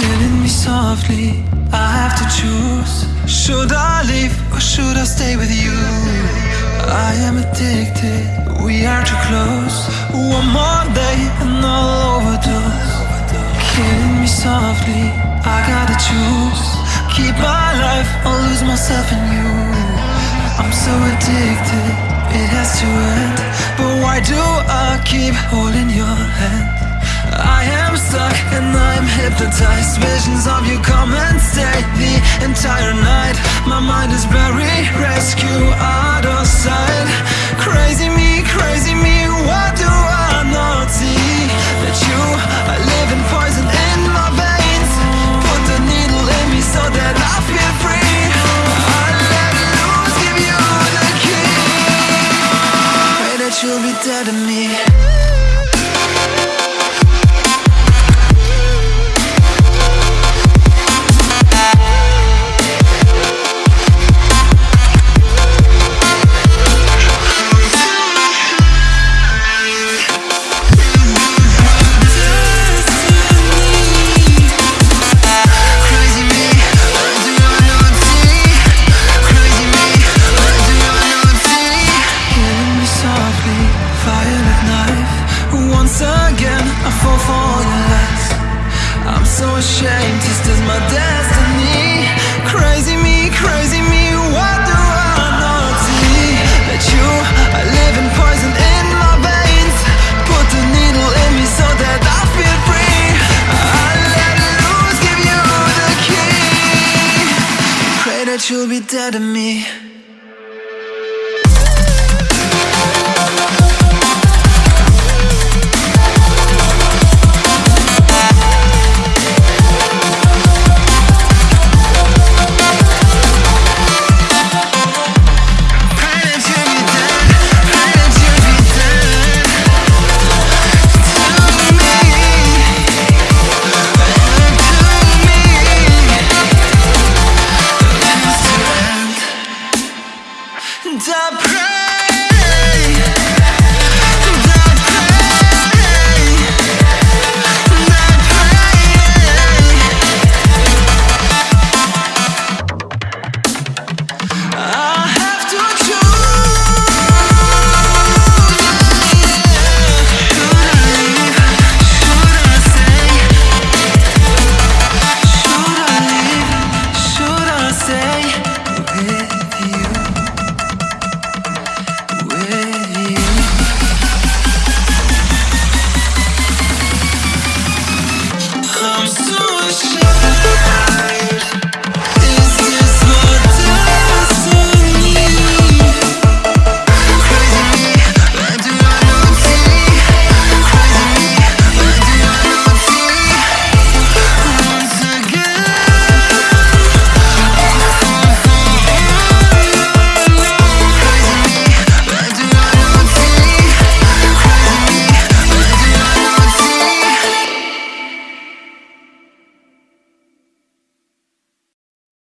killing me softly. I have to choose. Should I leave or should I stay with you? I am addicted. We are too close. One more day and I'll overdose. Killing me softly. I gotta choose. Keep my life or lose myself in you. I'm so addicted. It has to end. But why do I keep holding hypnotized Visions of you come and stay the entire night. My mind is buried, rescue out of sight. Crazy me, crazy me, what do I not see? That you are living poison in my veins. Put the needle in me so that I feel free. I let loose, give you the key. Pray that you'll be dead to me I fall for your lies. I'm so ashamed, this is my destiny. Crazy me, crazy me, what do I not see? That you are living poison in my veins? Put a needle in me so that I feel free. I let loose, give you the key. Pray that you'll be dead to me. up.